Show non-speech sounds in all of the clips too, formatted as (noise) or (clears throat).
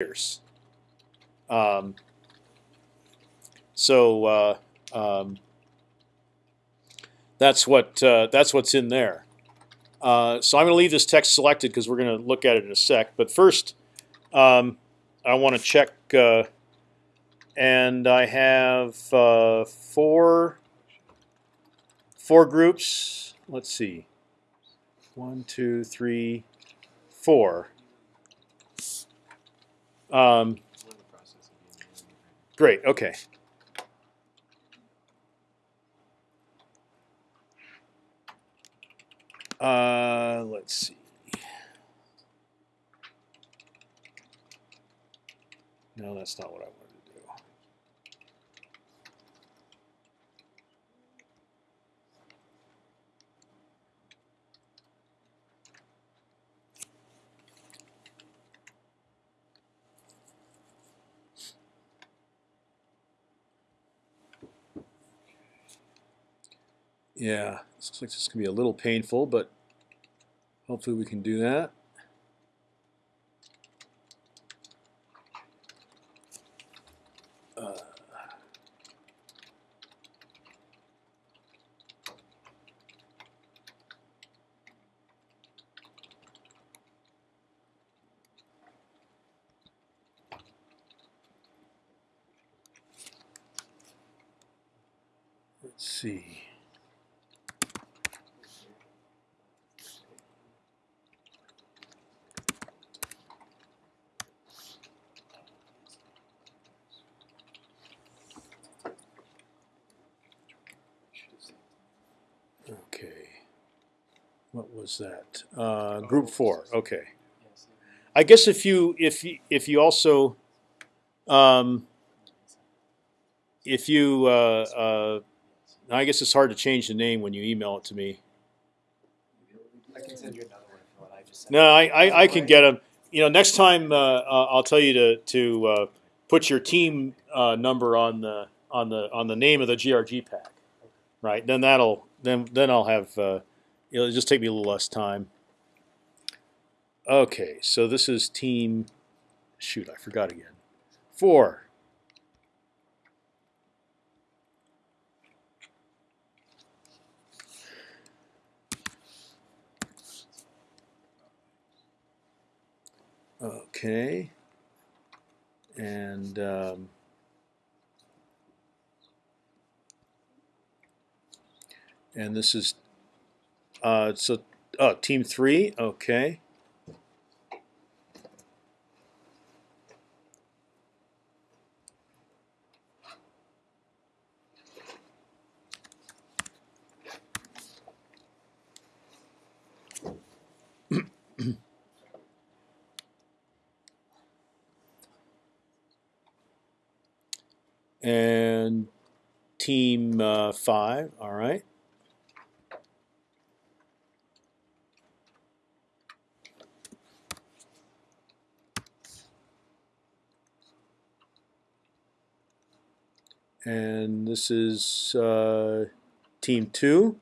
years. Um, so uh, um, that's what uh, that's what's in there. Uh, so I'm going to leave this text selected because we're going to look at it in a sec. But first, um, I want to check, uh, and I have uh, four four groups. Let's see, one, two, three, four. Um, great. Okay. Uh, let's see. No, that's not what I wanted to do. Yeah, looks like this can be a little painful, but hopefully we can do that. Uh, let's see. Okay. What was that? Uh, group four. Okay. I guess if you if you, if you also um, if you uh, uh, I guess it's hard to change the name when you email it to me. I can send you another one if you want. I just No, I, I, I can get them. You know, next time uh, uh, I'll tell you to to uh, put your team uh, number on the on the on the name of the GRG pack, right? Then that'll then then I'll have uh, it'll just take me a little less time. Okay, so this is team. Shoot, I forgot again. Four. Okay. And um, and this is uh, so oh team three. Okay. And team uh, five. All right. And this is uh, team two.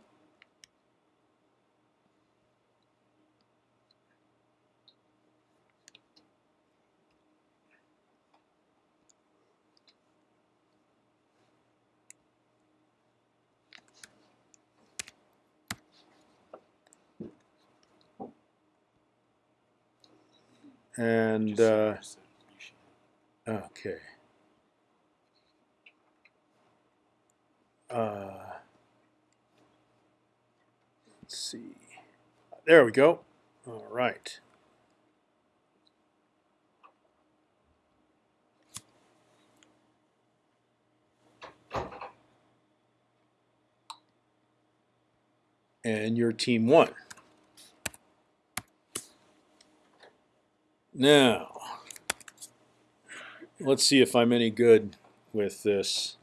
And uh, okay. Uh, let's see. There we go. All right. And your team won. Now, let's see if I'm any good with this.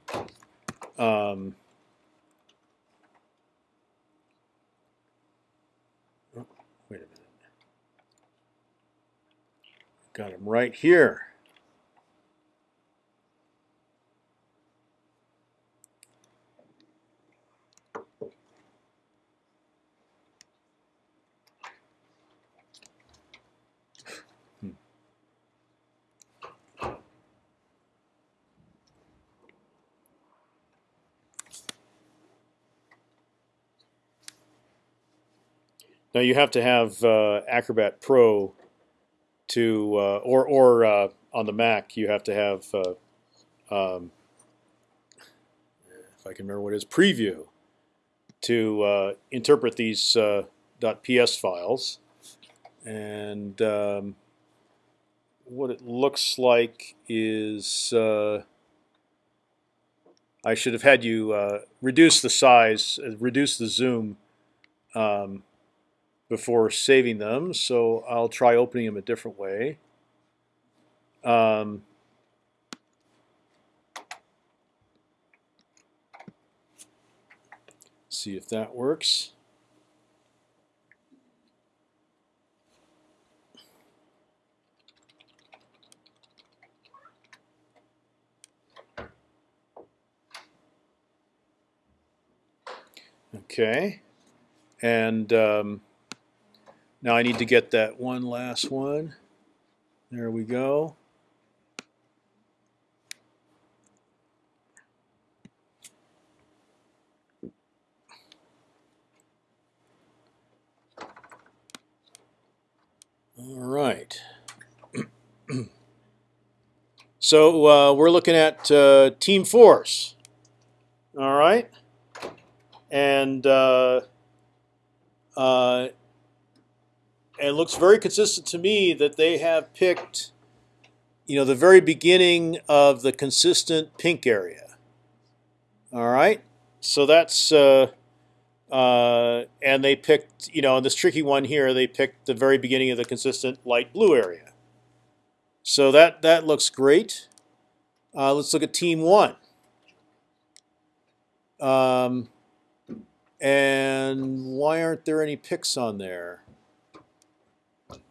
Um, Got them right here. Hmm. Now you have to have uh, Acrobat Pro to, uh, or or uh, on the Mac you have to have, uh, um, if I can remember what it is, Preview to uh, interpret these uh, .ps files, and um, what it looks like is I should have had you reduce the size, reduce the zoom um, before saving them. So I'll try opening them a different way. Um, see if that works. Okay, and um, now I need to get that one last one. There we go. All right. (clears throat) so uh, we're looking at uh, Team Force. All right. And uh, uh, and it looks very consistent to me that they have picked, you know, the very beginning of the consistent pink area. All right. So that's uh, uh, and they picked, you know, in this tricky one here, they picked the very beginning of the consistent light blue area. So that that looks great. Uh, let's look at team one. Um, and why aren't there any picks on there?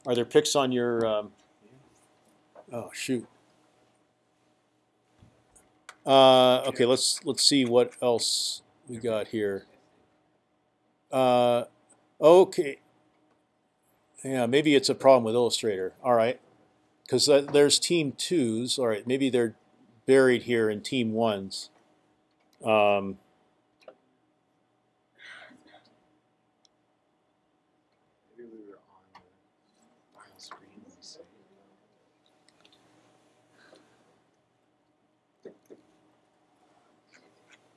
Are there picks on your? Um, oh shoot. Uh, okay, let's let's see what else we got here. Uh, okay. Yeah, maybe it's a problem with Illustrator. All right, because there's team twos. All right, maybe they're buried here in team ones. Um, Maybe we were on the final screen. Let me see.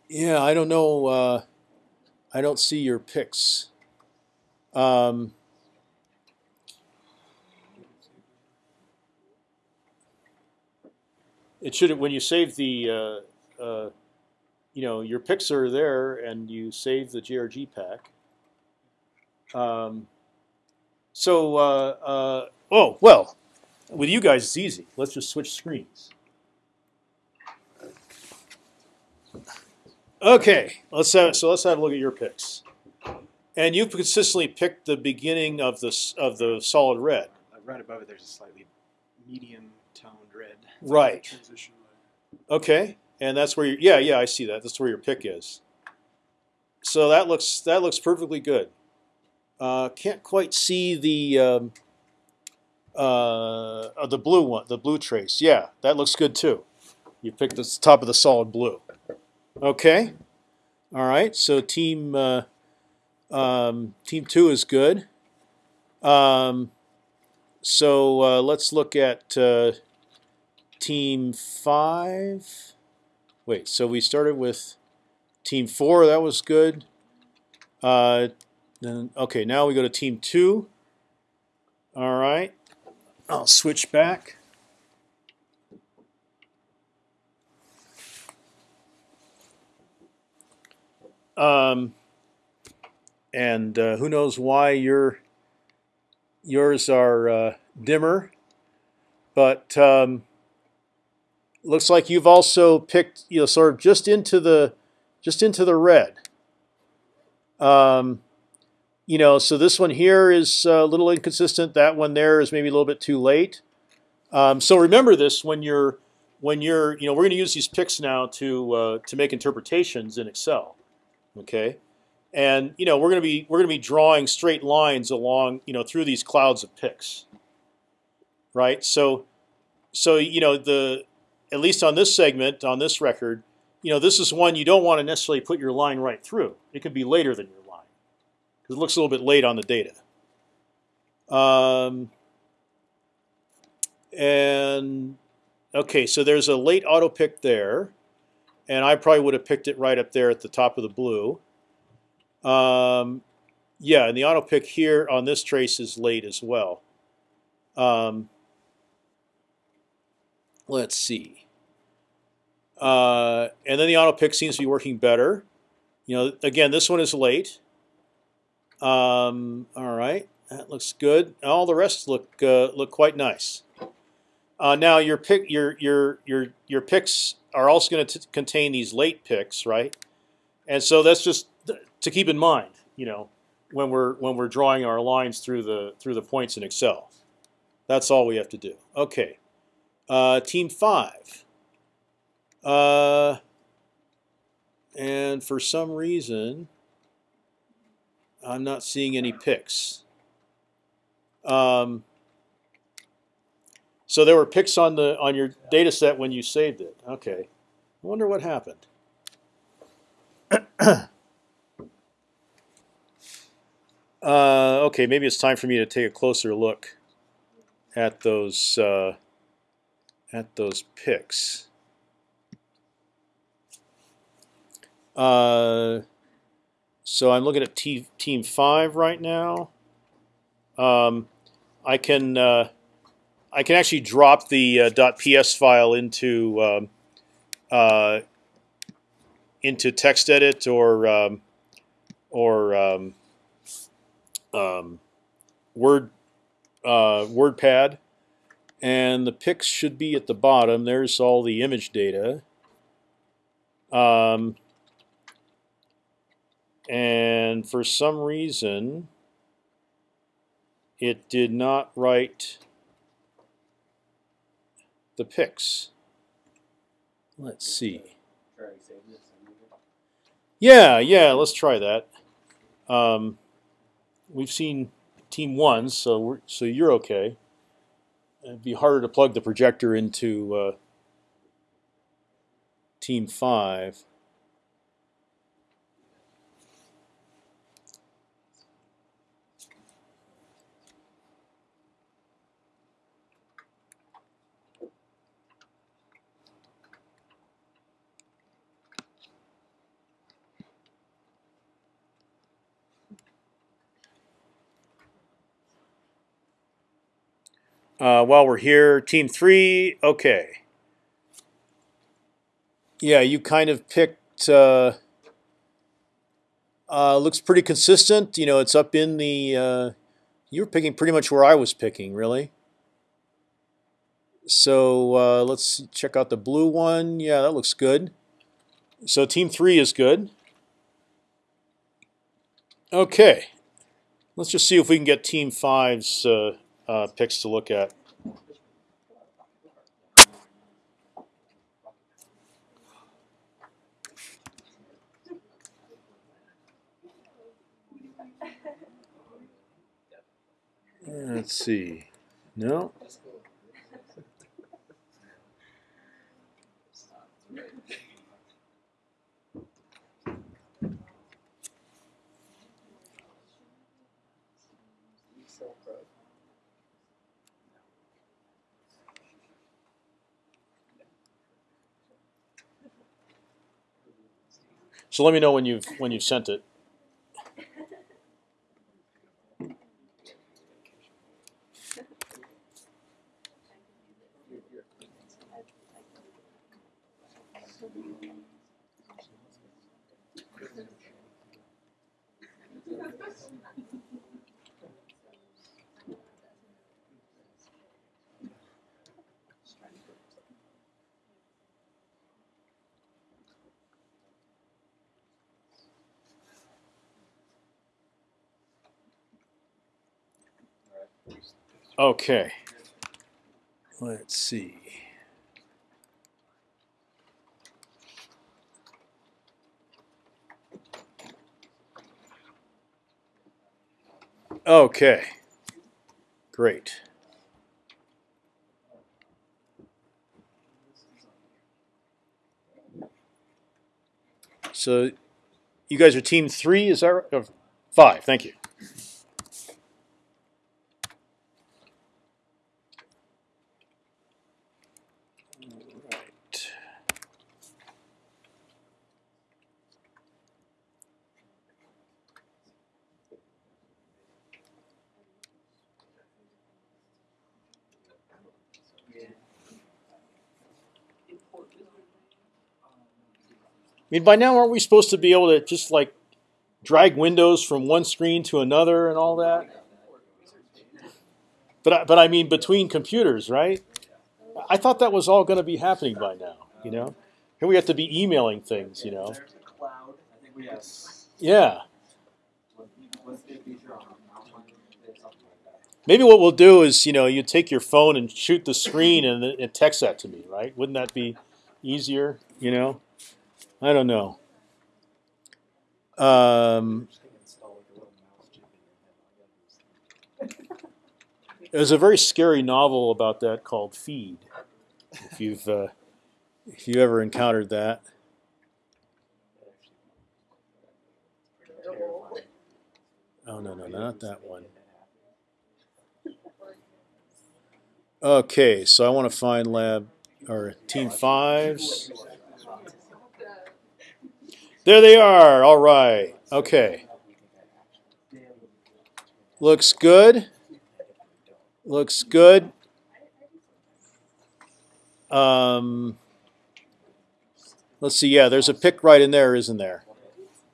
Yeah, I don't know. Uh, I don't see your picks. Um, it should when you save the, uh, uh, you know, your picks are there, and you save the JRG pack. Um, so, uh, uh, oh well, with you guys it's easy. Let's just switch screens. Okay, let's have so let's have a look at your picks. And you've consistently picked the beginning of the of the solid red. Uh, right above it, there's a slightly medium toned red. Right. Transition. Okay, and that's where you yeah yeah I see that. That's where your pick is. So that looks that looks perfectly good. Uh, can't quite see the um, uh, uh, the blue one, the blue trace. Yeah, that looks good too. You picked the top of the solid blue. Okay. All right. So team uh, um, team two is good. Um, so uh, let's look at uh, team five. Wait. So we started with team four. That was good. Uh, then okay. Now we go to team two. All right. I'll switch back. Um, and uh, who knows why your yours are uh, dimmer, but um, looks like you've also picked you know sort of just into the just into the red. Um, you know, so this one here is a little inconsistent. That one there is maybe a little bit too late. Um, so remember this when you're when you're you know we're going to use these picks now to uh, to make interpretations in Excel okay? And you know we're going to be we're going to be drawing straight lines along you know through these clouds of picks right? So so you know the at least on this segment on this record you know this is one you don't want to necessarily put your line right through. It could be later than your line because it looks a little bit late on the data. Um, and okay, so there's a late auto pick there, and I probably would have picked it right up there at the top of the blue. Um, yeah, and the auto pick here on this trace is late as well. Um, let's see. Uh, and then the auto pick seems to be working better. You know, again, this one is late. Um, all right, that looks good. All the rest look uh, look quite nice. Uh, now your pick your your your your picks are also going to contain these late picks, right? And so that's just to keep in mind, you know, when we're when we're drawing our lines through the through the points in Excel. That's all we have to do. Okay, uh, team five. Uh, and for some reason, I'm not seeing any picks. Um, so there were picks on the on your data set when you saved it. Okay, I wonder what happened. (clears throat) uh, okay, maybe it's time for me to take a closer look at those uh, at those picks. Uh, so I'm looking at team five right now. Um, I can uh, I can actually drop the uh, .ps file into um, uh, into TextEdit or um, or um, um Word uh, WordPad, and the picks should be at the bottom. There's all the image data. Um, and for some reason it did not write the picks. Let's see. Yeah, yeah, let's try that. Um, we've seen team one, so we're, so you're okay. It'd be harder to plug the projector into uh, team five. Uh, while we're here, team three, okay. Yeah, you kind of picked. Uh, uh, looks pretty consistent. You know, it's up in the. Uh, you were picking pretty much where I was picking, really. So uh, let's check out the blue one. Yeah, that looks good. So team three is good. Okay, let's just see if we can get team five's uh, picks to look at. Let's see. No. So let me know when you've when you've sent it. Okay. Let's see. Okay. Great. So you guys are team three, is that right? Five, thank you. Mean, by now aren't we supposed to be able to just like drag windows from one screen to another and all that? But I, but I mean between computers, right? I thought that was all going to be happening by now. You know, here we have to be emailing things. You know, yeah. Maybe what we'll do is, you know, you take your phone and shoot the screen and, and text that to me, right? Wouldn't that be easier? You know, I don't know. Um, there's a very scary novel about that called Feed. If you've uh, if you ever encountered that, oh no no not that one. Okay, so I want to find lab or team fives. There they are. All right. Okay. Looks good. Looks good. Um, let's see. Yeah, there's a pick right in there, isn't there?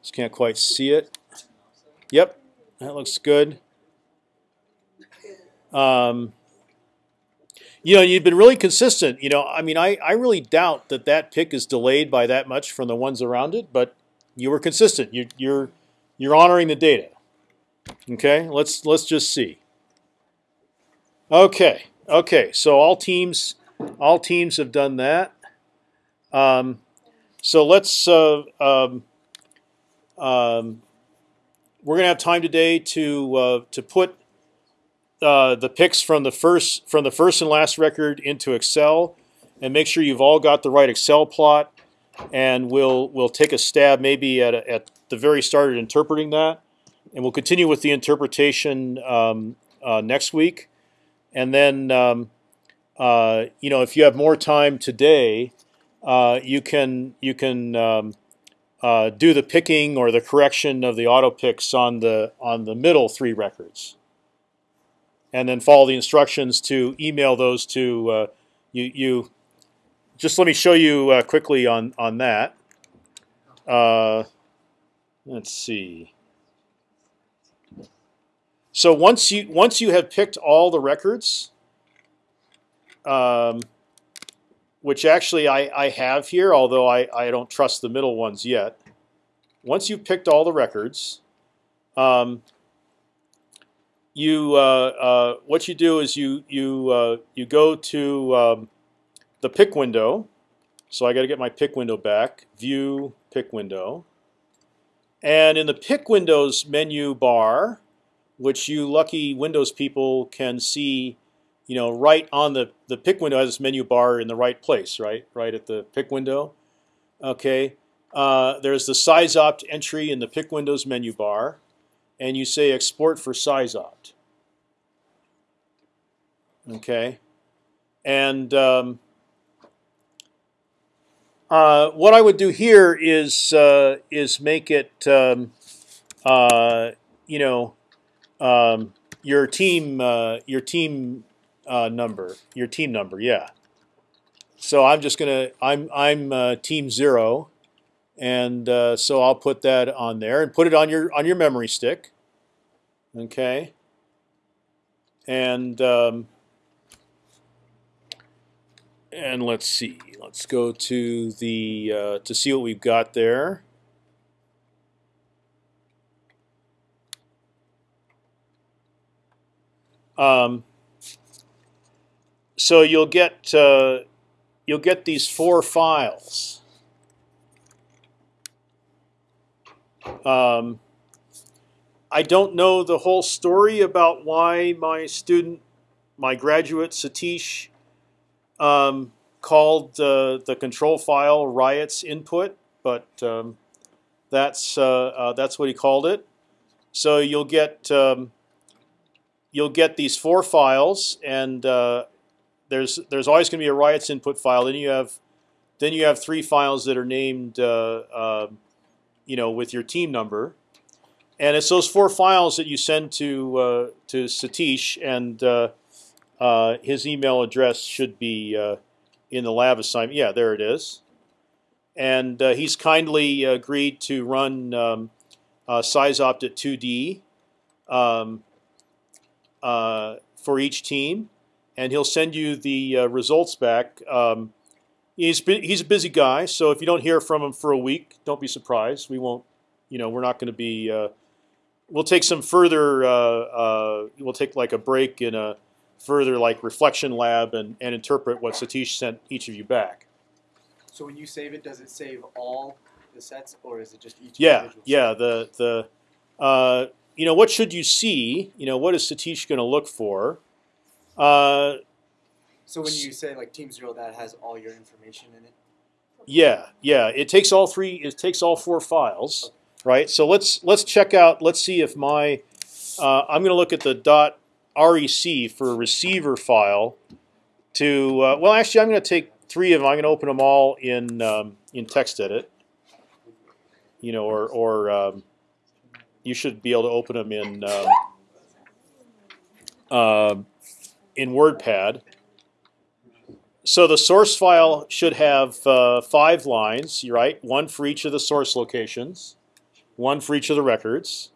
Just can't quite see it. Yep, that looks good. Um, you know, you've been really consistent. You know, I mean, I, I really doubt that that pick is delayed by that much from the ones around it, but you were consistent. You, you're you're honoring the data. Okay, let's let's just see. Okay, okay. So all teams all teams have done that. Um, so let's. Uh, um, um, we're gonna have time today to uh, to put uh, the picks from the first from the first and last record into Excel, and make sure you've all got the right Excel plot. And we'll we'll take a stab maybe at at the very start at interpreting that, and we'll continue with the interpretation um, uh, next week, and then um, uh, you know if you have more time today, uh, you can you can um, uh, do the picking or the correction of the auto picks on the on the middle three records and then follow the instructions to email those to uh, you. You just let me show you uh, quickly on on that. Uh, let's see. So once you once you have picked all the records, um, which actually I, I have here, although I, I don't trust the middle ones yet. Once you've picked all the records, um, you uh, uh, what you do is you you uh, you go to um, the pick window. So I got to get my pick window back. View pick window, and in the pick windows menu bar, which you lucky Windows people can see, you know, right on the the pick window has this menu bar in the right place, right, right at the pick window. Okay, uh, there's the SeisOpt entry in the pick windows menu bar and you say export for SeisOpt. Okay, and um, uh, what I would do here is uh, is make it um, uh, you know um, your team uh, your team uh, number your team number yeah. So I'm just gonna I'm I'm team zero and so I'll put that on there and put it on your on your memory stick. Okay. And um, and let's see. Let's go to the uh, to see what we've got there. Um, so you'll get uh, you'll get these four files. Um, I don't know the whole story about why my student, my graduate Satish, um, called the control file riots input, but um, that's uh, uh, that's what he called it. So you'll get um, you'll get these four files, and uh, there's there's always going to be a riots input file. Then you have then you have three files that are named um, you know, with your team number, and it's those four files that you send to uh, to Satish, and uh, uh, his email address should be in the lab assignment. Yeah, there it is. and uh, he's kindly agreed to run um, uh, SeisOpt at 2D um, uh, for each team, and he'll send you the uh, results back. Um, he's he's a busy guy, so if you don't hear from him for a week, don't be surprised. We won't, you know, we're not going to be. Uh, we'll take some further. Uh, we'll take like a break in a further like reflection lab and, and interpret what Satish sent each of you back. So when you save it, does it save all the sets, or is it just each? Yeah, yeah. set? The the uh, you know what should you see? You know what is Satish going to look for? Uh, So when you say like Team Zero, that has all your information in it. yeah, yeah. It takes all three. It takes all four files, right? So let's let's check out. Let's see if my uh, I'm going to look at the dot rec for a receiver file. To uh, well, actually, I'm going to take three of them. I'm going to open them all in um, in TextEdit. You know, or or um, you should be able to open them in um, um in WordPad. So the source file should have uh, five lines, right? One for each of the source locations, one for each of the records.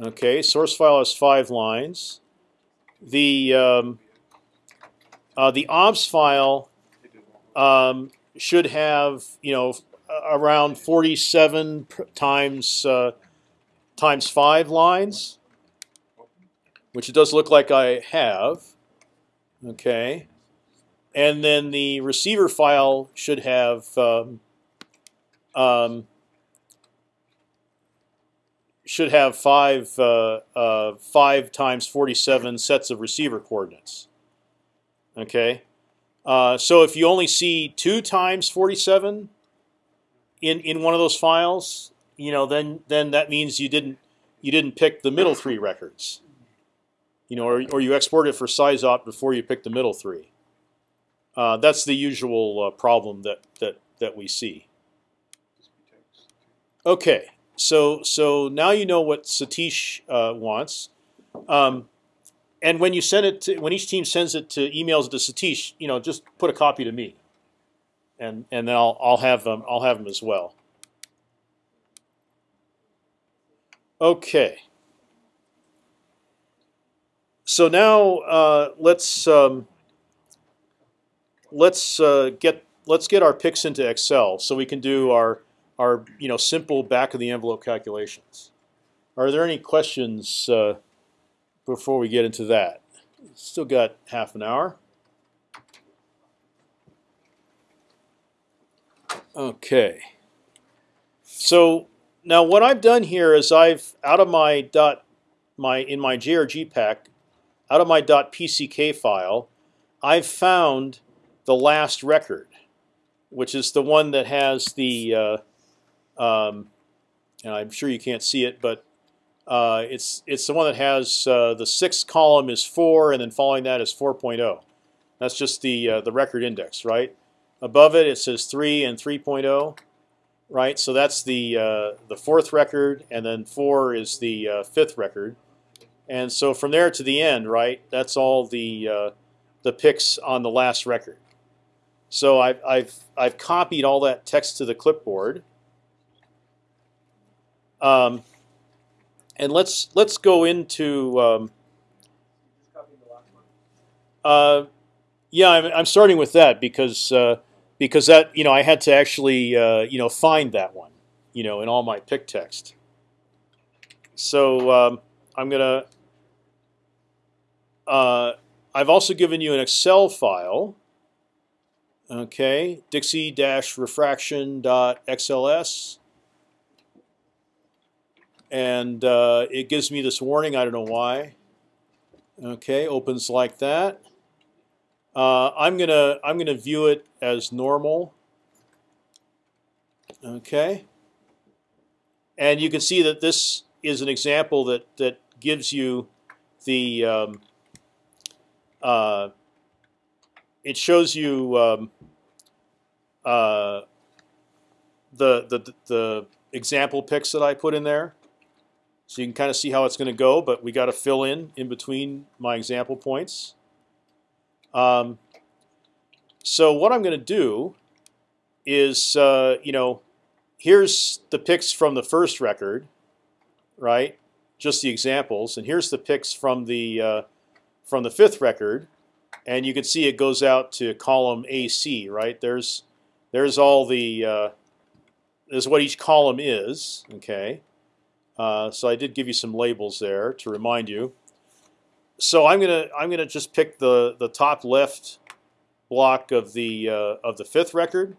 Okay, source file has five lines. The um, uh, the obs file um, should have you know around 47 times uh, times five lines, which it does look like I have. Okay, and then the receiver file should have um, um, should have five uh, uh, five times 47 sets of receiver coordinates. Okay, uh, so if you only see two times 47 in in one of those files, you know, then then that means you didn't you didn't pick the middle three records. You know, or, or you export it for SeisOpt before you pick the middle three. Uh, that's the usual uh, problem that that that we see. Okay, so so now you know what Satish uh, wants, um, and when you send it, to, when each team sends it to emails to Satish, you know, just put a copy to me, and and then I'll I'll have them I'll have them as well. Okay. So now uh, let's um, let's uh, get let's get our picks into Excel so we can do our our you know simple back of the envelope calculations. Are there any questions uh, before we get into that? Still got half an hour. Okay. So now what I've done here is I've out of my dot my in my JRG pack out of my dot .pck file, I've found the last record, which is the one that has the, uh, um, and I'm sure you can't see it, but uh, it's it's the one that has uh, the sixth column is four, and then following that is 4.0. That's just the uh, the record index, right? Above it, it says three and 3.0, right? So that's the uh, the fourth record, and then four is the uh, fifth record. And so from there to the end, right? That's all the uh, the picks on the last record. So I've I've I've copied all that text to the clipboard. Um, and let's let's go into. Um, uh, yeah, I'm, I'm starting with that because uh, because that you know I had to actually uh, you know find that one you know in all my pick text. So um, I'm gonna. Uh, I've also given you an Excel file. Okay, Dixie-refraction.xls, and uh, it gives me this warning. I don't know why. Okay, opens like that. Uh, I'm gonna I'm gonna view it as normal. Okay, and you can see that this is an example that that gives you the um, uh, it shows you um, uh, the, the the example picks that I put in there, so you can kind of see how it's going to go. But we got to fill in in between my example points. Um, so what I'm going to do is uh, you know here's the picks from the first record, right? Just the examples, and here's the picks from the uh, from the fifth record, and you can see it goes out to column AC, right? There's there's all the uh, there's what each column is, okay. Uh, so I did give you some labels there to remind you. So I'm gonna I'm gonna just pick the the top left block of the uh, of the fifth record,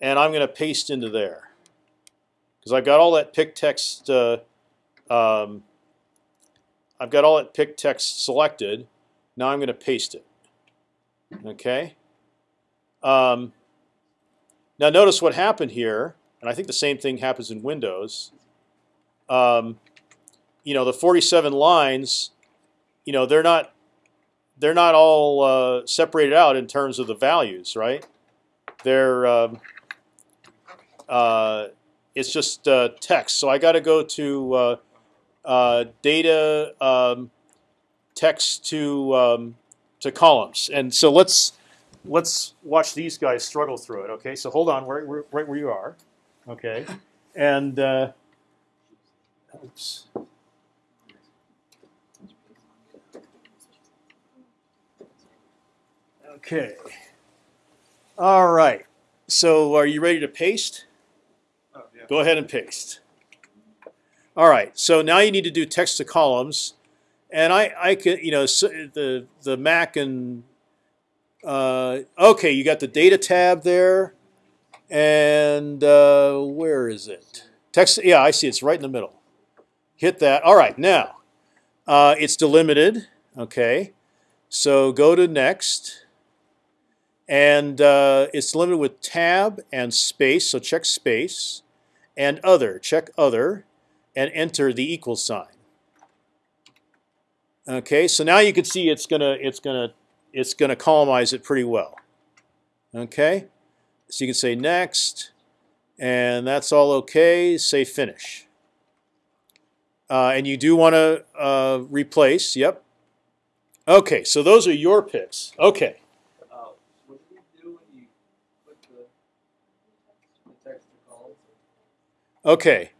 and I'm gonna paste into there because I've got all that pick text. Uh, um, I've got all that pick text selected. Now I'm gonna paste it. Okay. Um, now notice what happened here, and I think the same thing happens in Windows um, you know, the 47 lines, you know, they're not they're not all uh, separated out in terms of the values, right? They're um, uh, it's just uh, text. So I got to go to uh, uh, data um, text to um, to columns, and so let's let's watch these guys struggle through it. Okay, so hold on, right, right where you are. Okay, and uh, Oops. Okay. All right. So are you ready to paste? Oh, yeah. Go ahead and paste. All right. So now you need to do text to columns, and I I can you know so the the Mac and uh, okay you got the data tab there, and uh, where is it? Text. Yeah, I see. It's right in the middle hit that. All right, now uh, it's delimited. Okay, so go to next, and uh, it's delimited with tab and space. So check space, and other. Check other, and enter the equal sign. Okay, so now you can see it's gonna it's gonna it's gonna columnize it pretty well. Okay, so you can say next, and that's all okay. Say finish. Uh, and you do want to uh, replace. Yep. Okay, so those are your picks. Okay. You you the, the text to columns? Okay.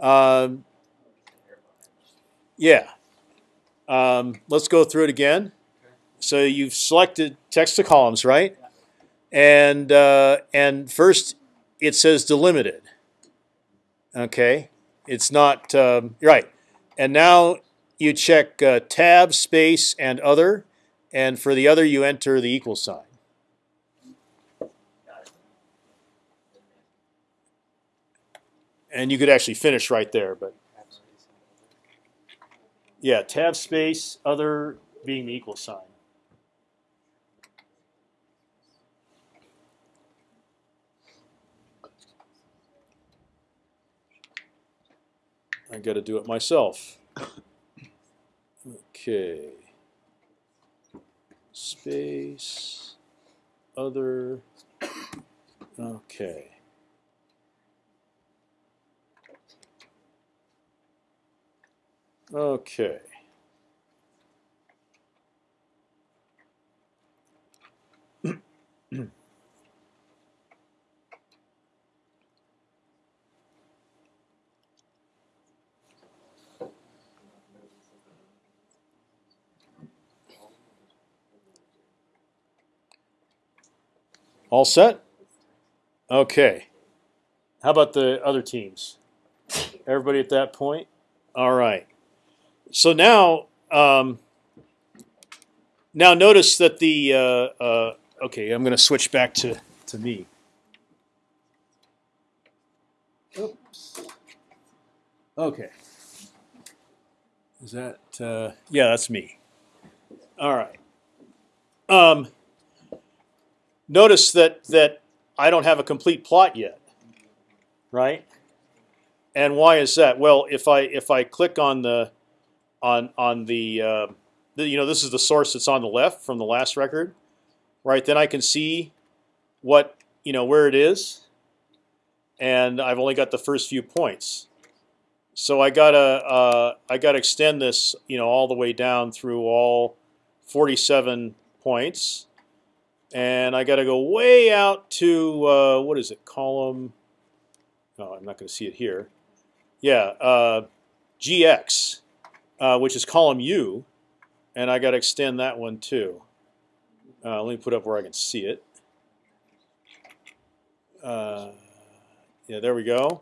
Um, yeah. Um, let's go through it again. So you've selected text to columns, right? And uh, and first it says delimited. Okay. It's not um, right. And now you check uh, tab, space, and other. And for the other, you enter the equal sign. And you could actually finish right there, but yeah, tab space, other being the equal sign. I got to do it myself. Okay. Space, other. Okay. Okay. All set? Okay. How about the other teams? Everybody at that point? All right. So now, um, now notice that the uh, uh, okay. I'm going to switch back to to me. Oops. Okay. Is that uh, yeah? That's me. All right. Um, notice that that I don't have a complete plot yet, right? And why is that? Well, if I if I click on the on on the, uh, the you know this is the source that's on the left from the last record, right? Then I can see what you know where it is, and I've only got the first few points. So I gotta uh, I gotta extend this you know all the way down through all 47 points and I got to go way out to uh, what is it? Column. No, I'm not going to see it here. Yeah, uh, GX, uh, which is column U, and I got to extend that one too. Uh, let me put up where I can see it. Uh, yeah, there we go.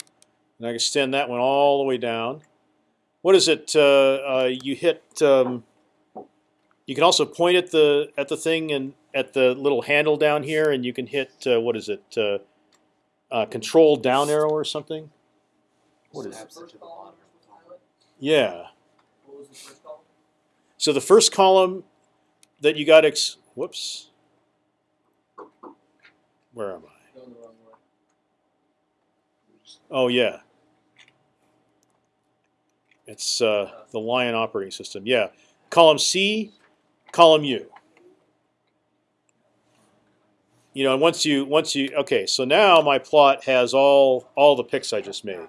And I can extend that one all the way down. What is it? Uh, you hit. Um, you can also point at the at the thing and at the little handle down here, and you can hit uh, what is it? Uh, uh, control down arrow or something. What is? Pilot. Yeah. So the first column that you got ex. Whoops. Where am I? Oh yeah. It's uh, the Lion operating system. Yeah, column C, column U. You know, and once you once you okay, so now my plot has all all the picks I just made.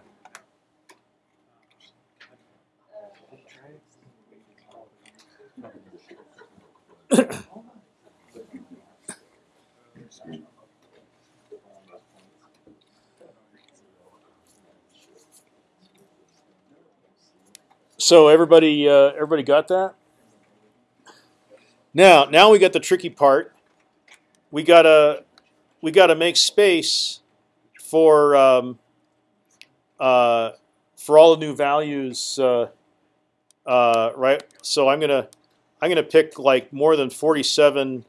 So everybody, uh, everybody got that. Now, now we got the tricky part. We gotta, we gotta make space for um, uh, for all the new values, uh, uh, right? So I'm gonna, I'm gonna pick like more than 47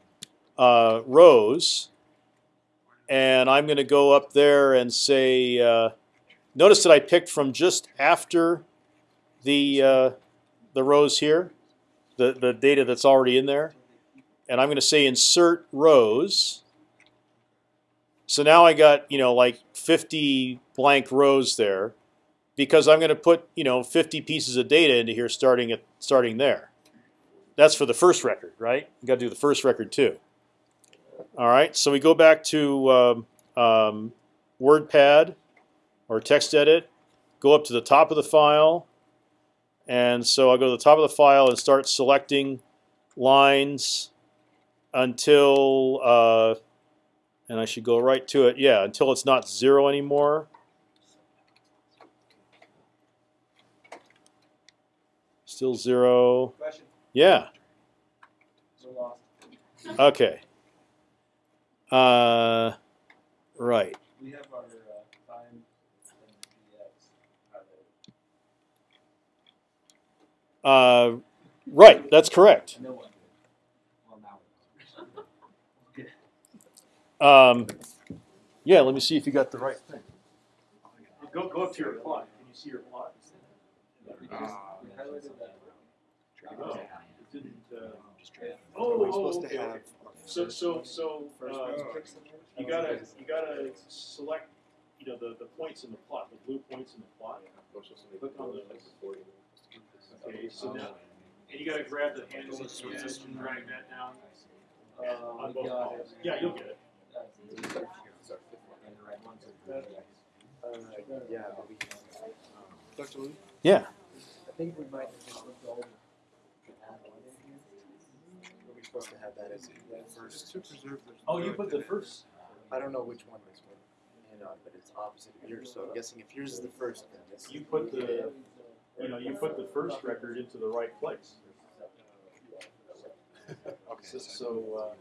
uh, rows, and I'm gonna go up there and say. Uh, notice that I picked from just after the uh, the rows here, the the data that's already in there, and I'm going to say insert rows. So now I got you know like 50 blank rows there, because I'm going to put you know 50 pieces of data into here starting at starting there. That's for the first record, right? You got to do the first record too. All right, so we go back to um, um, WordPad or TextEdit, go up to the top of the file, and so I'll go to the top of the file and start selecting lines until, uh, and I should go right to it. Yeah, until it's not zero anymore. Still zero. Question. Yeah. Lost. Okay. Uh, right. We have our uh, time and DX. Uh, right. That's correct. No one did. Well, now we know. Um, yeah. Let me see if you got the right thing. Go go up to your plot. Can you see your plot? We just- we highlighted that. Oh, didn't. Uh, oh, oh, okay, okay. So so so uh, you gotta you gotta select you know the the points in the plot, the blue points in the plot. Click on those. Okay, so now and you gotta grab the handle at the edge and drag that down Uh, on we both columns. Yeah, you'll get it. Uh, yeah, but we. Dr. Lee? Yeah. I think we might have just looked over. Add one in here. Are we supposed to have that as the first? To preserve the. Oh, you put the first. I don't know which one this one. Hang on, but it's opposite of yours, so I'm guessing if yours is the first, then this. You put the you know you put the first record into the right place. (laughs) Okay. So, so, uh,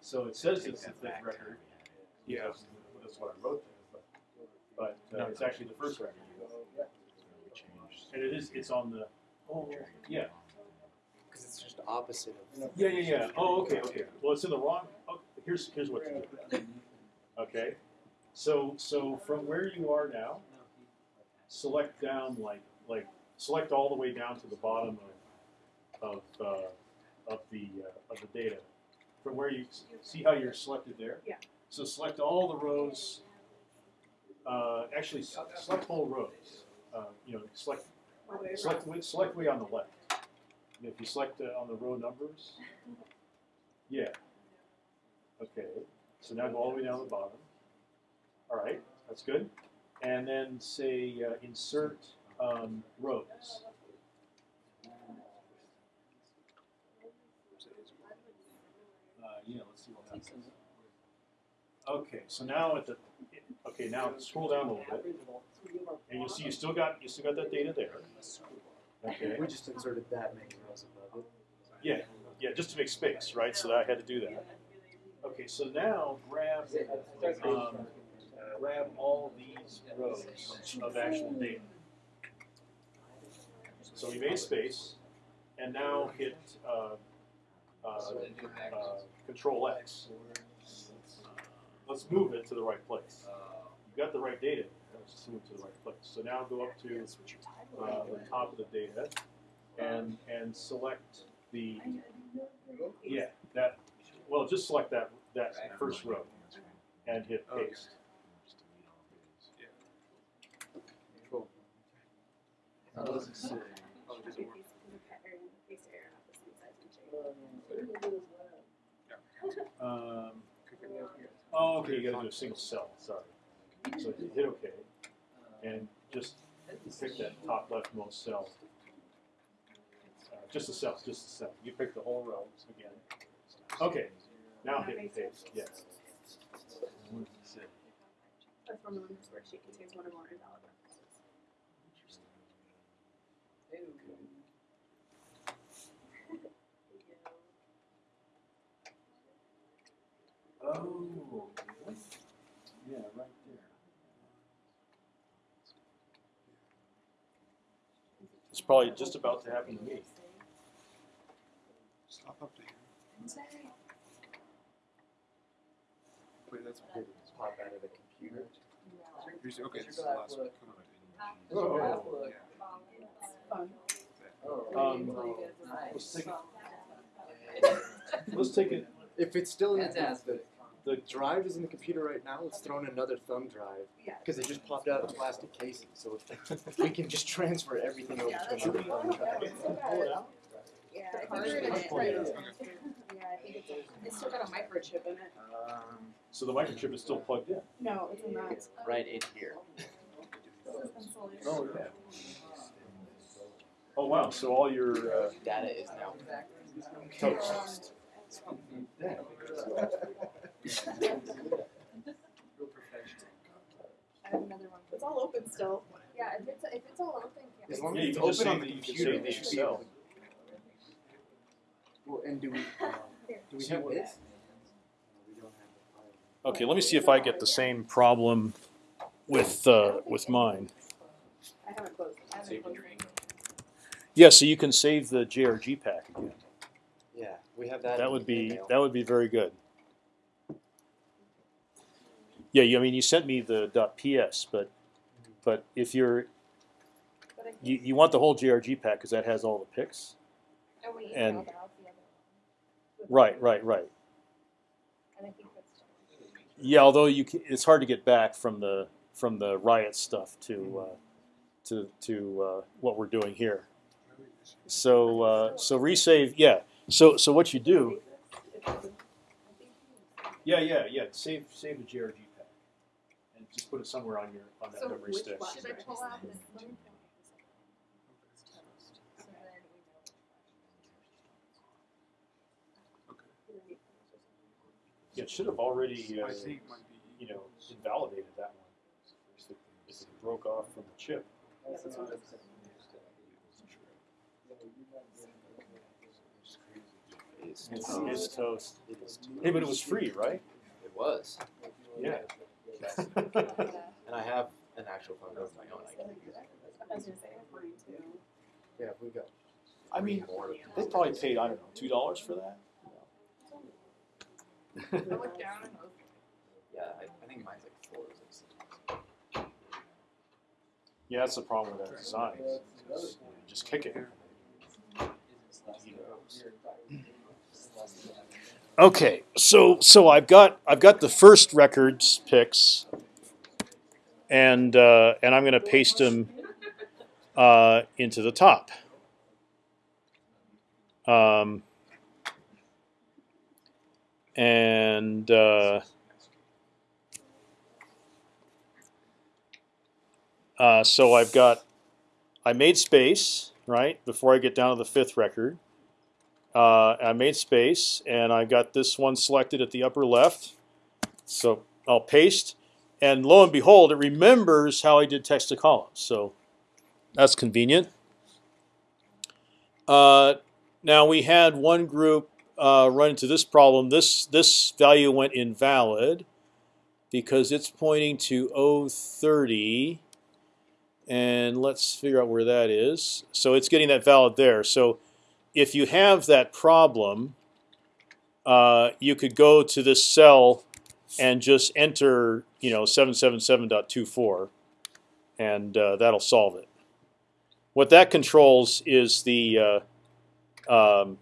so it says it's the fifth record. Yeah, that's what I wrote there, but, but uh, it's actually the first record. And it is, it's on the, oh, yeah. Because it's just opposite of. Yeah, yeah, yeah. Oh, okay, okay. Well, it's in the wrong, oh, here's, here's what to do. Okay, so, so from where you are now, select down like, like, select all the way down to the bottom of, of, uh, of the, uh, of the data. From where you, see how you're selected there? Yeah. So select all the rows, uh, actually, select whole rows. Uh, you know, select, All the way select, way- select way on the left. And if you select uh, on the row numbers, (laughs) yeah. Okay, so now go all the way down to the bottom. All right, that's good. And then say uh, insert um, rows. Okay, so now at the okay now scroll down a little bit, and you see you still got you still got that data there. Okay. We just inserted that many rows above it. Yeah, yeah, just to make space, right? So that I had to do that. Okay, so now grab um, grab all these rows of actual data. So we made space, and now hit uh, uh, uh, Control X. Let's move it to the right place. You've got the right data. Let's move it to the right place. So now go up to uh, the top of the data and and select the yeah that well just select that that first row and hit paste. Cool. How does it say? Oh, it doesn't work. Um, oh, okay, you gotta do a single cell. Sorry. So you hit OK and just pick that top leftmost cell. Uh, just a cell, just a cell. You pick the whole row again. Okay, now hit paste. Yes. This worksheet contains one or more invalid references. Oh, yeah, right there. It's probably just about to happen to me. Stop up to here. Wait, that's Did it pop out of the computer? here's, okay. This is the last one. Come on. Oh. Fun. Um, let's take Let's take it. If it's still in the, Fantastic. The drive is in the computer right now, let's throw in another thumb drive. Yeah. Because it just popped out of the plastic casing. So if, if we can just transfer everything over Yeah, to another thumb drive. Pull it out. Yeah, I think we're gonna try to- Yeah, I think it's, a- it's still got a microchip in it. Um, So the microchip is still plugged in. No, it's not. it's right in here. Oh yeah. Oh wow. So all your uh, Data is now toast. I have another one. It's all open still. Yeah, if it's, if it's all open, As long Yeah, as you it's can just open say on the that you can computer, say they should be yourself. able. Well, and do we? (laughs) Do we have this? We don't have the file. Okay, let me see if I get the same problem with uh, with mine. I haven't closed, I haven't closed. Yeah, so you can save the JRG pack again. Yeah, we have that. That in would the be email. that would be very good. Yeah, you- I mean, you sent me the .ps, but but if you're you, you want the whole JRG pack because that has all the picks. and we and- out the other one. Right, right, right. And I think that's. Yeah, although you ca it's hard to get back from the from the riot stuff to uh, to to uh, what we're doing here. So uh, so resave, yeah. So so what you do? Yeah, yeah, yeah. Save save the JRG pack and just put it somewhere on your on that So memory which stick. one should I pull out? This one? Yeah, it should have already uh, I think might be. you know invalidated that one if it, if it broke off from the chip. It's It's, toast. it's toast. It is toast. Hey, but it was free, right? It was. Yeah. (laughs) (laughs) And I have an actual phone of my own. I can use. I was gonna say, mine too. Yeah, we got. I mean, more. they probably paid I don't know two dollars for that. I looked down and looked. (laughs) Yeah, I, I think mine's like four or six. Yeah, that's the problem with that design. is you Just kick it. (clears throat) Okay, so so I've got I've got the first records picks, and uh, and I'm going to paste them uh, into the top. Um, and uh, uh, so I've got I made space right before I get down to the fifth record. Uh, I made space, and I've got this one selected at the upper left. So I'll paste, and lo and behold, it remembers how I did text to columns. So that's convenient. Uh, now we had one group uh, run into this problem. This this value went invalid because it's pointing to 030 and let's figure out where that is. So it's getting that valid there. So if you have that problem, uh, you could go to this cell and just enter, you know, 777.24, and uh, that'll solve it. What that controls is the uh, um,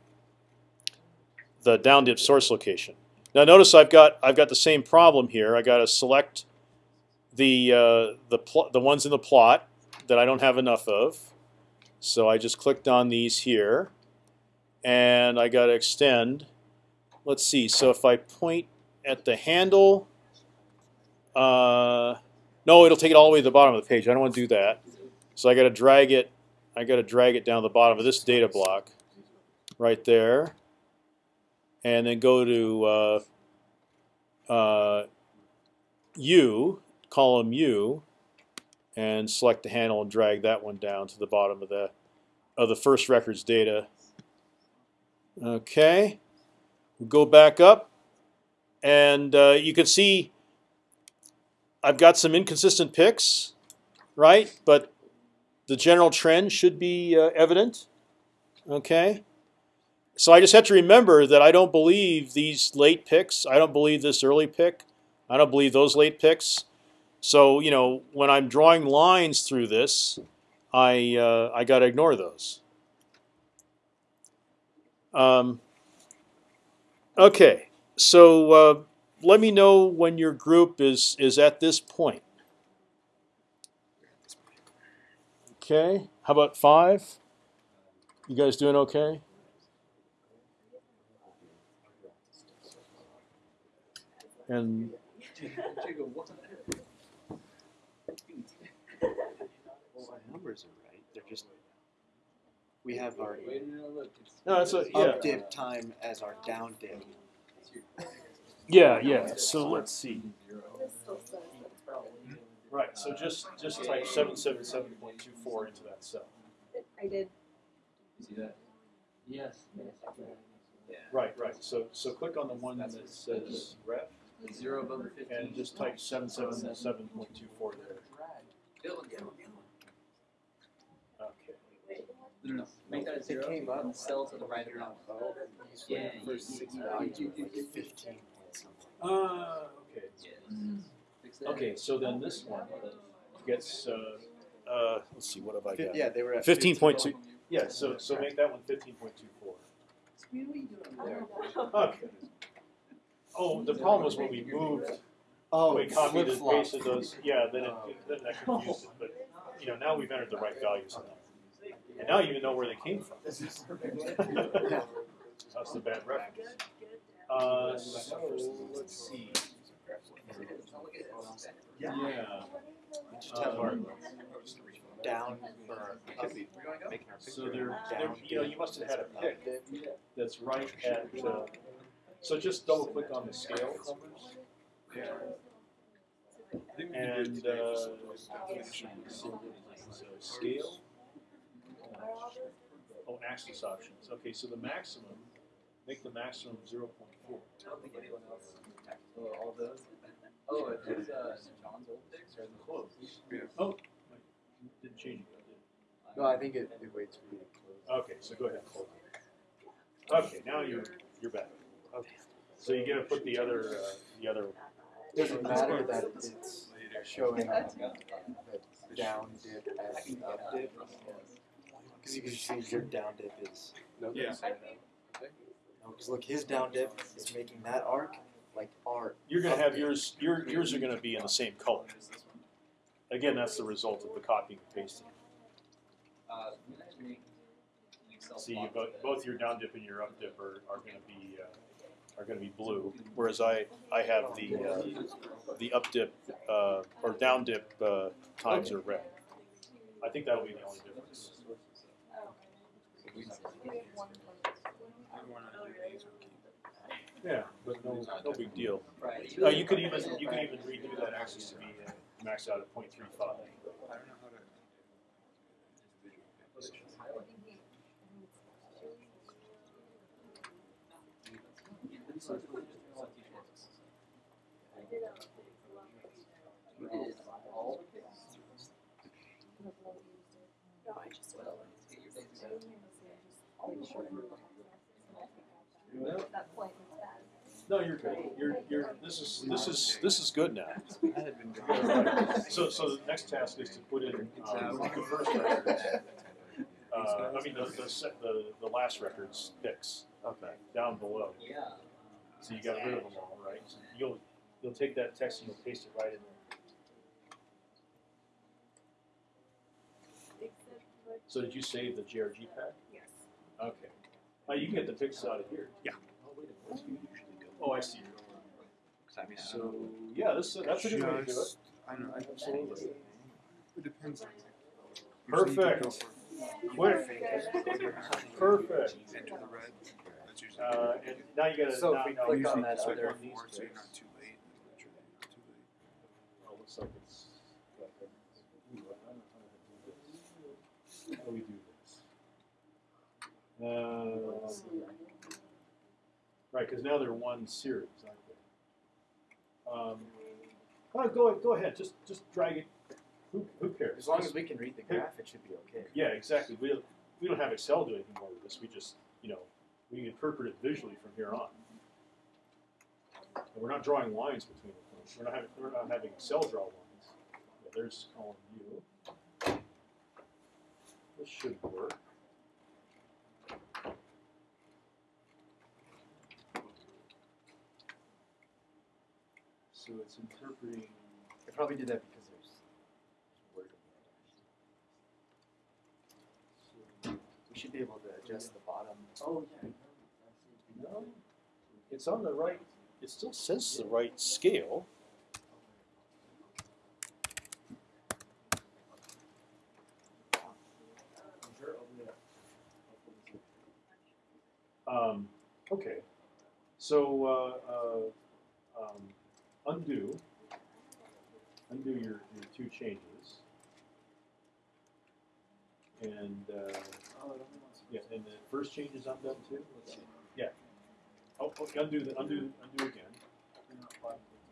the down dip source location. Now notice I've got I've got the same problem here. I got to select the uh, the the ones in the plot that I don't have enough of. So I just clicked on these here, and I got to extend. Let's see. So if I point at the handle, uh, no, it'll take it all the way to the bottom of the page. I don't want to do that. So I got to drag it. I got to drag it down the bottom of this data block, right there, and then go to uh, uh, U, column U, and select the handle and drag that one down to the bottom of the of the first record's data. Okay, go back up, and uh, you can see I've got some inconsistent picks, right? But the general trend should be uh, evident. Okay, so I just have to remember that I don't believe these late picks. I don't believe this early pick. I don't believe those late picks. So you know, when I'm drawing lines through this, I uh, I got to ignore those. Um, okay, so uh, let me know when your group is is at this point. Okay, how about five? You guys doing okay? And (laughs) Well, our numbers are right. They're just we have our no, no, look. It's, no, that's a, yeah, up dip time as our down dip. yeah, yeah. So let's see. This still says it's probably- Right. So just just type seven seven seven point two four into that cell. I did. See that? Yes. Right, right. So so click on the one that says ref zero above fifteen. and just type seven seven seven point two four there. No, no, no. Make that a It zero. came up. Cell to the right of that. Oh, these Yeah, the first you- six you- values you- you- you- fifteen point something. Uh, okay. Yeah. Fix. Okay. So then this one gets uh, uh, let's see what have I got? Yeah, they were at Fifteen point two. Yeah. So so make that one fifteen point two four. There. Okay. Oh, the problem was when we moved, Oh, we copied the flip-flop. those. Yeah, then it then that confused it. But you know now we've entered the right values in them, and now you even know where they came from. (laughs) That's the bad reference. Uh, so let's see. Yeah. We just down or up, So picture there, there, down. you know, you must have had a pick that's right at. Uh, so just double click on the scale numbers. And uh, scale. Oh, axis options. Okay, so the maximum, make the maximum zero point four. I don't think anyone else. Oh, all those. Oh, it was uh, John's old picks or the Close. Oh, wait, didn't change it. did No, I think it, it waits for you to close. Okay, so go ahead. and Close. it. Okay, now you're you're back. Okay. So you get to put the other uh, the other. Doesn't matter that it's showing the down dip as up dip. Because you can see your down dip is. Yeah. No, because look, his down dip is making that arc like our. You're gonna have yours. Your yours are gonna be in the same color. Again, that's the result of the copying and pasting. Uh, we can actually make an Excel See, plot both, both your down dip and your up dip are, are gonna be uh, are gonna be blue, whereas I I have the uh, the up dip uh, or down dip uh, times are red. I think that'll be the only difference. Yeah, but no, no big deal. Right. Uh, you could even you could even redo that axis to be uh, maxed out at 0.35. I don't know how to. No, I just will. That point was bad. No, you're good. You're you're this is this is this is good now. I had been going. So so the next task is to put in um, the first records. Uh, I mean the the, set, the the last records picks Okay. down below. Yeah. So you got rid of them all, right? So you'll you'll take that text and you'll paste it right in there. So did you save the GRG pack? Yes. Okay. Oh, you can get the picks out of here. Yeah. Oh, I see. I mean, I So don't yeah, this that's a good way to do it. Just- I know. I Absolutely. It depends. on- you just Perfect. go for- Quick. Perfect. Enter the red. That's usually. Uh, and now you gotta. So if now, we now click on can that click other on these Four, so you're not too late. Not too late. Oh, looks like it's. got the- ooh, I don't know how to do this. How do we do Uh, right, because now they're one series, aren't they? Um, oh, go go ahead. Just just drag it. Who, who cares? As long as we can read the graph, it should be okay. Yeah, exactly. We don't, we don't have Excel do anything more with this. We just, you know, we interpret it visually from here on. And we're not drawing lines between the We're not having, we're not having Excel draw lines. Yeah, there's column U. This should work. So it's interpreting. I probably did that because there's word in there. We should be able to adjust the bottom. Oh, yeah. No, it's on the right. It still says the right scale. Um, okay, so uh, uh, undo, undo your, your two changes, and uh, yeah, and the first change is undone too. Let's see. Yeah. Oh, oh, undo the undo undo again.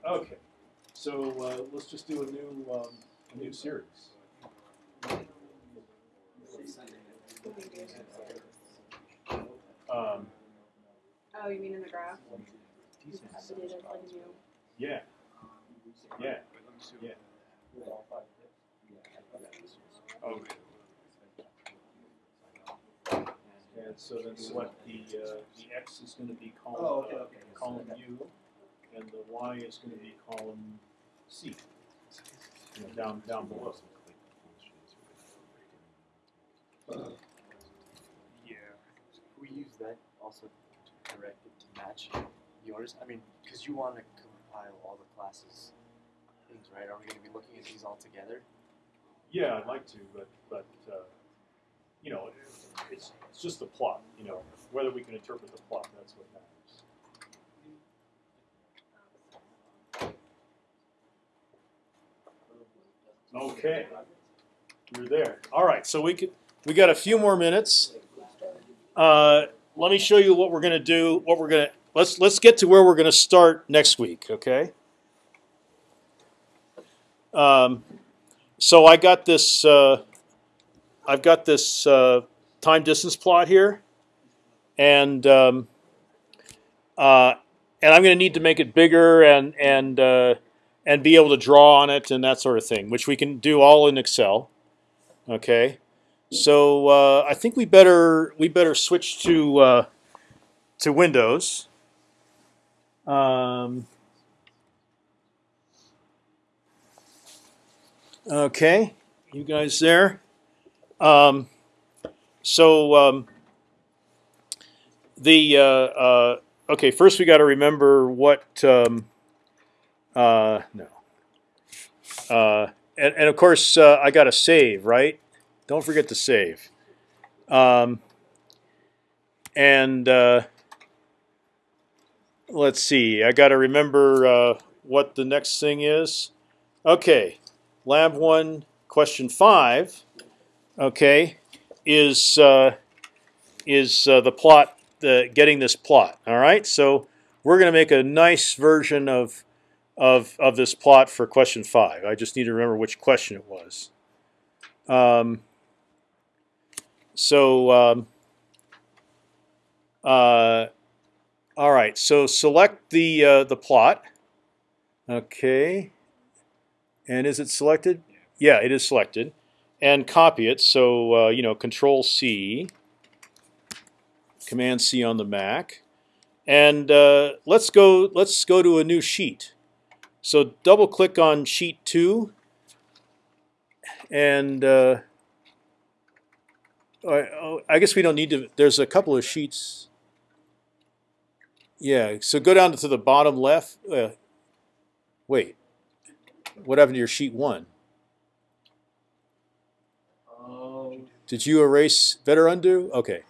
Okay, so uh, let's just do a new um, a new series. Um, Oh, you mean in the graph? The data's like new. Yeah, yeah. But let me see. Yeah. Oh. And so then select the uh, the x is going to be column Oh, okay, uh, okay. column U, and the y is going to be column C. You know, down down below. Yeah. We use that also to correct it to match yours. I mean, because you want to compile all the classes things, right? Are we going to be looking at these all together? Yeah, I'd like to, but but uh, you know, it's it's just the plot. You know, whether we can interpret the plot, that's what matters. Okay, you're there. All right, so we could we got a few more minutes. Uh, let me show you what we're gonna do. What we're gonna let's let's get to where we're gonna start next week. Okay. Um, so I got this. Uh, I've got this uh, time distance plot here, and um, uh, and I'm going to need to make it bigger and and uh, and be able to draw on it and that sort of thing, which we can do all in Excel. Okay, so uh, I think we better we better switch to uh, to Windows. Um, okay, you guys there? Um, so um, the uh, uh, okay, first we got to remember what um, uh, no, uh, and and of course uh, I got to save right. Don't forget to save. Um, and uh, let's see. I got to remember uh, what the next thing is. Okay, lab one, question five. Okay, is uh, is uh, the plot the getting this plot? All right, so we're going to make a nice version of of of this plot for question five. I just need to remember which question it was. Um, so. Um, uh, all right, so select the uh, the plot. Okay, and is it selected? Yeah, it is selected, and copy it. So uh, you know, Control C, Command C on the Mac, and uh, let's go. Let's go to a new sheet. So double click on sheet two, and uh, I, I guess we don't need to. There's a couple of sheets. Yeah, so go down to the bottom left. Uh, wait, what happened to your sheet one? Did you erase better undo? Okay.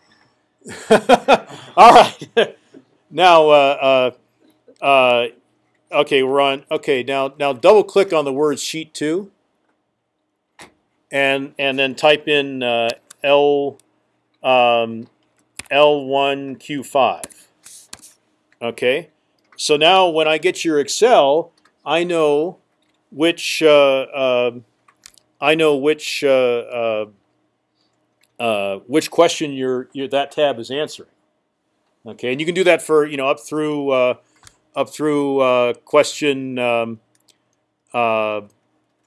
(laughs) All right. (laughs) now, uh, uh, uh, okay, we're on. Okay, now now double click on the word sheet two, and and then type in uh, L um, L one Q five. Okay, so now when I get your Excel, I know which uh, um, I know which uh, uh, uh, which question your, your that tab is answering. Okay, and you can do that for you know up through up through question. Um,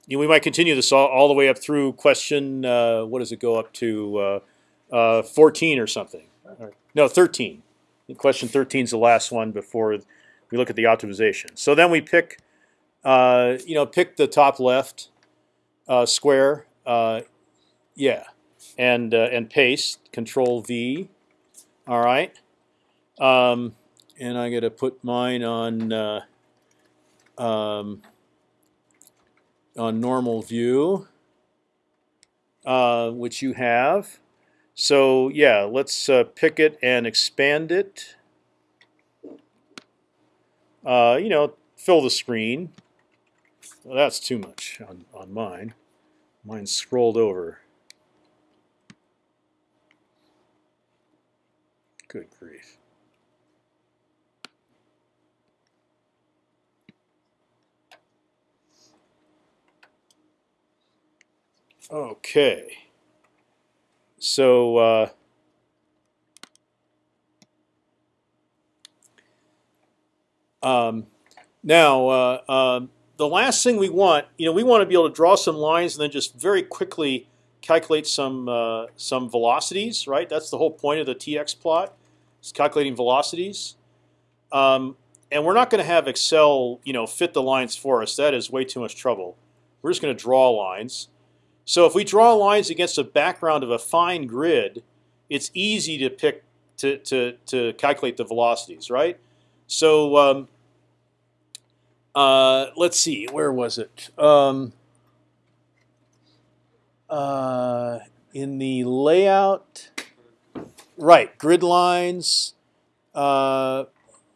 you know, we might continue this all, all the way up through question, uh, what does it go up to, uh, uh, 14 or something? No, 13. Question thirteen is the last one before we look at the optimization. So then we pick, uh, you know, pick the top left uh, square. Uh, yeah, and uh, and paste. Control V. All right. Um, and I got to put mine on uh, um, on normal view, uh, which you have. So yeah, let's uh, pick it and expand it. Uh, you know, fill the screen. Well, that's too much on, on mine. Mine's scrolled over. Good grief. Okay. So, uh, um, now, uh, um, the last thing we want, you know, we want to be able to draw some lines and then just very quickly calculate some uh, some velocities, right? That's the whole point of the TX plot, is calculating velocities. Um, and we're not going to have Excel, you know, fit the lines for us. That is way too much trouble. We're just going to draw lines. So if we draw lines against a background of a fine grid, it's easy to pick to to to calculate the velocities, right? So um, uh, let's see, where was it? Um, uh, in the layout, right? Grid lines. Uh,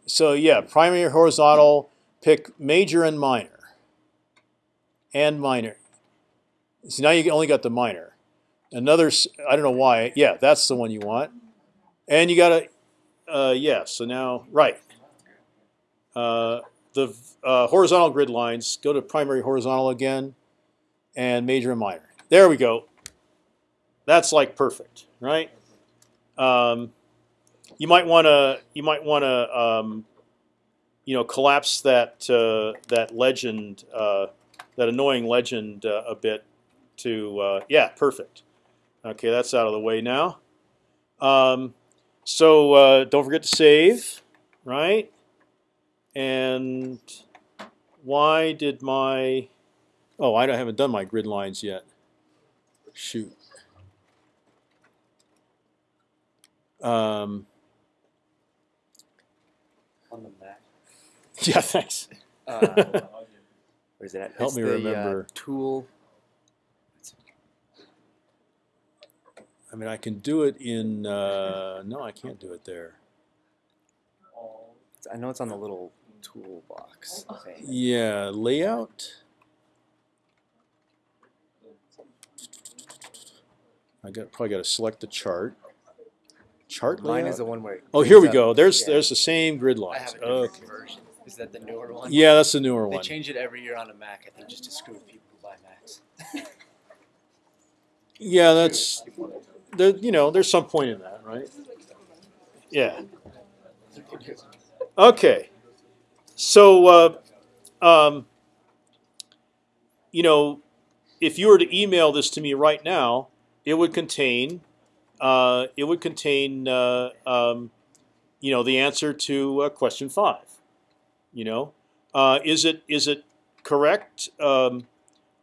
so yeah, primary horizontal. Pick major and minor. And minor. See now you only got the minor. Another, I don't know why. Yeah, that's the one you want. And you got a, uh, yeah. So now, right. Uh, the uh, horizontal grid lines. Go to primary horizontal again, and major and minor. There we go. That's like perfect, right? Um, you might want to. You might want to. Um, you know, collapse that uh, that legend, uh, that annoying legend uh, a bit. To uh, yeah, perfect. Okay, that's out of the way now. Um, so uh, don't forget to save, right? And why did my oh I haven't done my grid lines yet. Shoot. Um, on the Mac. (laughs) yeah, thanks. Uh, (laughs) where's it at? Help It's me uh, remember. tool. I mean, I can do it in. Uh, no, I can't do it there. I know it's on the little toolbox thing. Yeah, layout. I got probably got to select the chart. Chart Mine layout. is the one where. oh, here we brings go. There's yeah. there's the same grid I lines. have a different Okay. version. Is that the newer one? Yeah, that's the newer They one. They change it every year on a Mac, I think, just to screw people who buy Macs. Yeah, that's there. You know, there's some point in that, right? Yeah. Okay. So, uh, um, you know, if you were to email this to me right now, it would contain, uh, it would contain, uh, um, you know, the answer to uh, question five. You know, uh, is it is it correct? Um,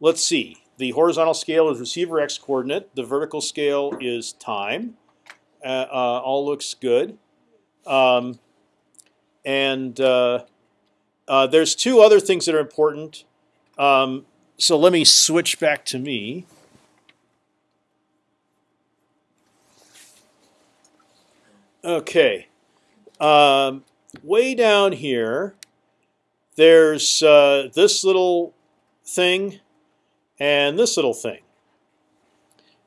let's see. The horizontal scale is receiver x coordinate. The vertical scale is time. Uh, uh, all looks good. Um, and uh, uh, there's two other things that are important. Um, so let me switch back to me. Okay. Um, way down here, there's uh, this little thing and this little thing.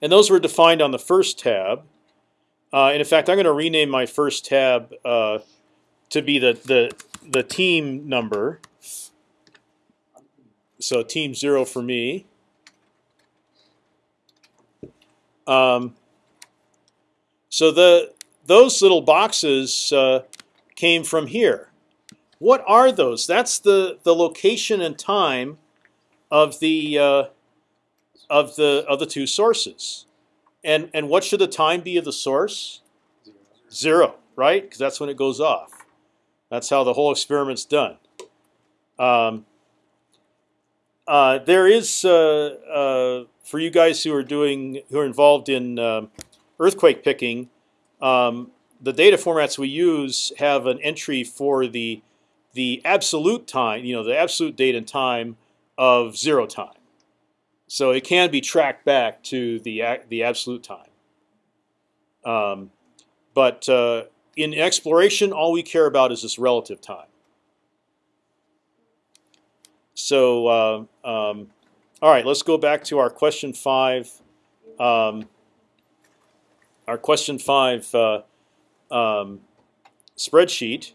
And those were defined on the first tab. Uh, and in fact, I'm going to rename my first tab uh, to be the, the, the team number. So team zero for me. Um, so the those little boxes uh, came from here. What are those? That's the, the location and time of the uh, of the of the two sources. And and what should the time be of the source? Zero, right? Because that's when it goes off. That's how the whole experiment's done. Um, uh, there is uh, uh, for you guys who are doing who are involved in um, earthquake picking. Um, the data formats we use have an entry for the the absolute time, you know, the absolute date and time of zero time. So it can be tracked back to the the absolute time. Um, but uh, in exploration, all we care about is this relative time. So, uh, um, all right, let's go back to our question five. Um, our question five uh, um, spreadsheet.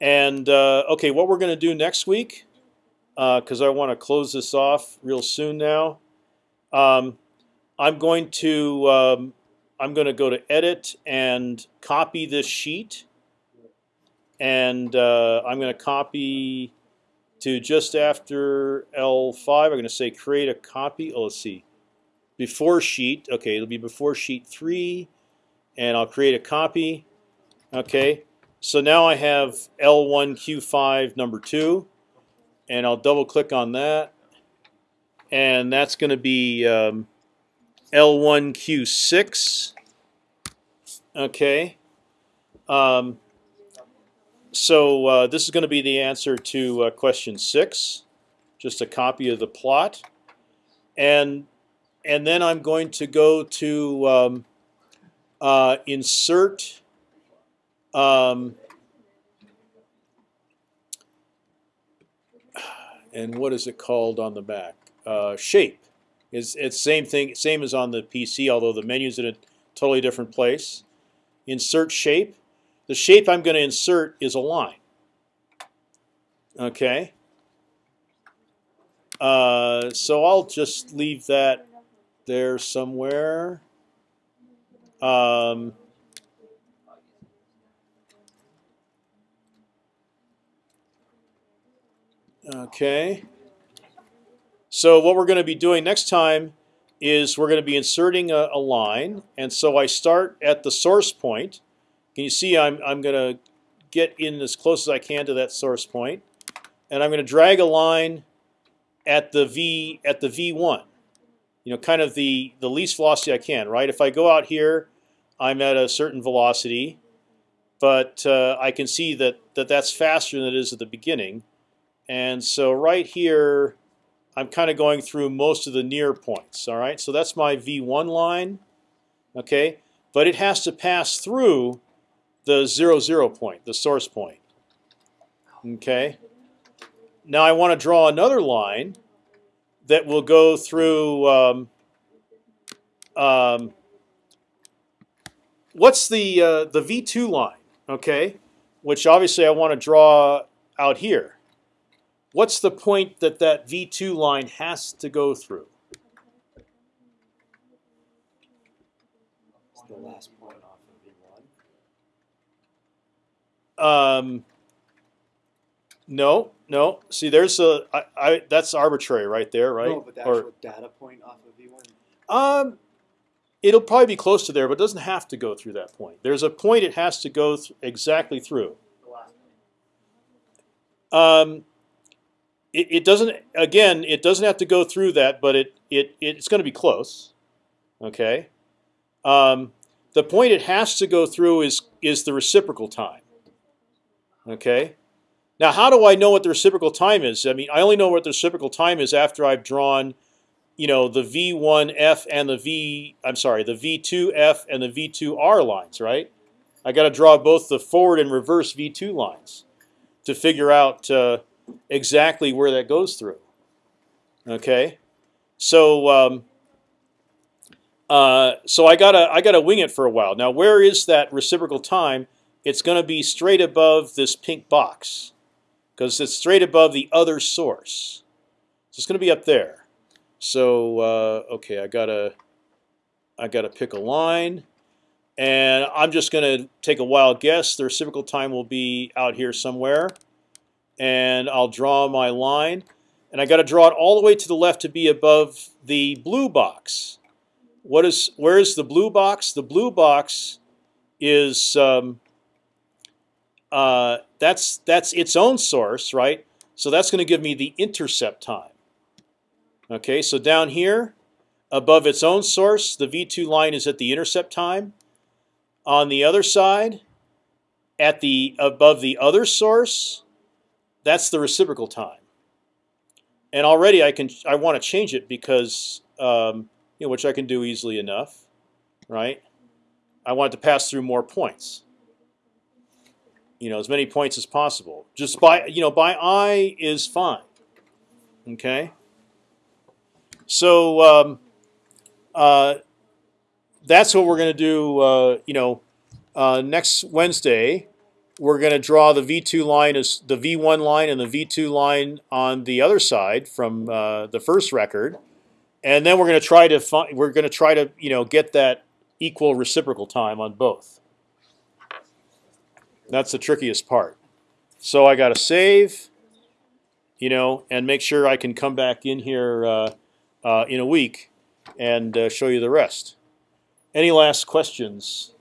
And uh, okay, what we're going to do next week, because I want to close this off real soon now. Um, I'm going to um, I'm going to go to edit and copy this sheet, and uh, I'm going to copy to just after L5. I'm going to say create a copy. Oh, let's see, before sheet. Okay, it'll be before sheet three, and I'll create a copy. Okay, so now I have L1Q5 number two, and I'll double click on that, and that's going to be um, L1Q6. Okay. Um, so uh, this is going to be the answer to uh, question six, just a copy of the plot, and and then I'm going to go to um, uh, insert. Um, and what is it called on the back? Uh, shape. It's it's same thing, same as on the PC, although the menu's in a totally different place. Insert shape. The shape I'm going to insert is a line. Okay. Uh, so I'll just leave that there somewhere. Um, okay. So what we're going to be doing next time is we're going to be inserting a, a line, and so I start at the source point. Can you see I'm I'm going to get in as close as I can to that source point, and I'm going to drag a line at the v at the v1. You know, kind of the the least velocity I can. Right? If I go out here, I'm at a certain velocity, but uh, I can see that that that's faster than it is at the beginning, and so right here. I'm kind of going through most of the near points. All right, so that's my v1 line. Okay, but it has to pass through the zero zero point, the source point. Okay. Now I want to draw another line that will go through. Um, um, what's the uh, the V two line? Okay, which obviously I want to draw out here. What's the point that that V two line has to go through? It's the last point off of V one. Um, no, no. See, there's a I, I that's arbitrary right there, right? No, but the Or- data point off of V one. Um, it'll probably be close to there, but it doesn't have to go through that point. There's a point it has to go th- exactly through. The last one. Um, it, it doesn't. Again, it doesn't have to go through that, but it it it's going to be close. Okay. Um, the point it has to go through is is the reciprocal time. Okay. Now, how do I know what the reciprocal time is? I mean, I only know what the reciprocal time is after I've drawn, you know, the V1F and the V. I'm sorry, the V2F and the V2R lines, right? I got to draw both the forward and reverse V2 lines to figure out uh, exactly where that goes through. Okay, so um, uh, so I gotta I gotta wing it for a while. Now, where is that reciprocal time? It's going to be straight above this pink box because it's straight above the other source. So it's going to be up there. So uh, okay, I gotta I gotta pick a line. And I'm just going to take a wild guess. The reciprocal time will be out here somewhere. And I'll draw my line. And I got to draw it all the way to the left to be above the blue box. What is? Where is the blue box? The blue box is um, uh, that's that's its own source, right? So that's going to give me the intercept time. Okay, so down here, above its own source, the V2 line is at the intercept time on the other side, at the above the other source, that's the reciprocal time. And already I can I want to change it because um, you know which I can do easily enough, right? I want it to pass through more points. You know, as many points as possible. Just by you know by eye is fine. Okay. So um, uh, that's what we're going to do. Uh, you know, uh, next Wednesday, we're going to draw the V2 line as the V1 line and the V2 line on the other side from uh, the first record, and then we're going to try to find. We're going to try to you know get that equal reciprocal time on both. That's the trickiest part. So I got to save, you know, and make sure I can come back in here uh, uh, in a week and uh, show you the rest. Any last questions?